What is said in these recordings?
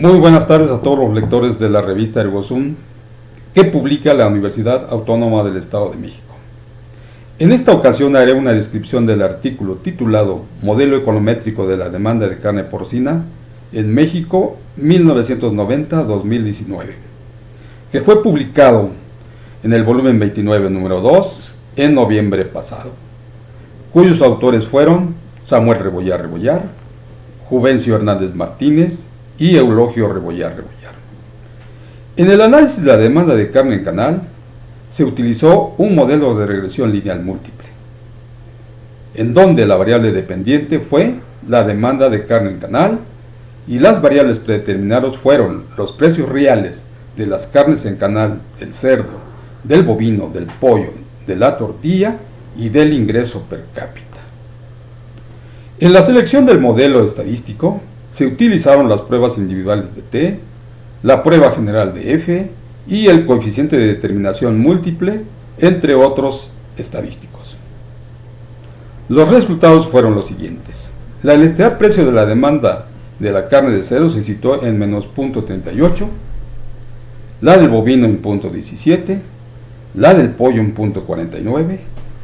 Muy buenas tardes a todos los lectores de la revista Ergosum que publica la Universidad Autónoma del Estado de México. En esta ocasión haré una descripción del artículo titulado Modelo econométrico de la demanda de carne porcina en México 1990-2019, que fue publicado en el volumen 29 número 2 en noviembre pasado, cuyos autores fueron Samuel Rebollar Rebollar, Juvencio Hernández Martínez y Eulogio Rebollar Rebollar. En el análisis de la demanda de carne en canal, se utilizó un modelo de regresión lineal múltiple, en donde la variable dependiente fue la demanda de carne en canal y las variables predeterminadas fueron los precios reales de las carnes en canal del cerdo, del bovino, del pollo, de la tortilla y del ingreso per cápita. En la selección del modelo estadístico se utilizaron las pruebas individuales de T, la prueba general de F y el coeficiente de determinación múltiple, entre otros estadísticos. Los resultados fueron los siguientes. La elasticidad precio de la demanda de la carne de cerdo se situó en menos 0.38, la del bovino en 0.17, la del pollo en 0.49,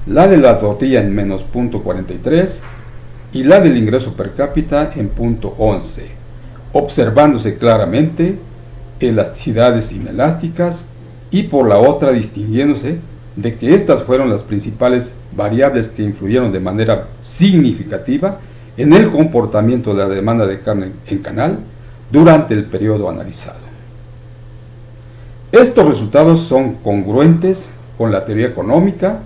la de la tortilla en menos 0.43 y la del ingreso per cápita en 0.11, observándose claramente elasticidades inelásticas y por la otra distinguiéndose de que estas fueron las principales variables que influyeron de manera significativa en el comportamiento de la demanda de carne en canal durante el periodo analizado. Estos resultados son congruentes con la teoría económica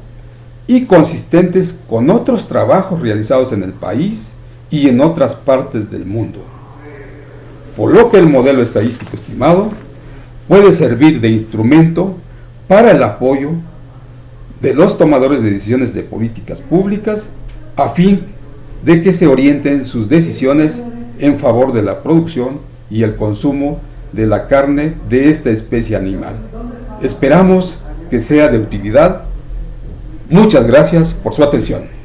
y consistentes con otros trabajos realizados en el país y en otras partes del mundo por lo que el modelo estadístico estimado puede servir de instrumento para el apoyo de los tomadores de decisiones de políticas públicas a fin de que se orienten sus decisiones en favor de la producción y el consumo de la carne de esta especie animal. Esperamos que sea de utilidad. Muchas gracias por su atención.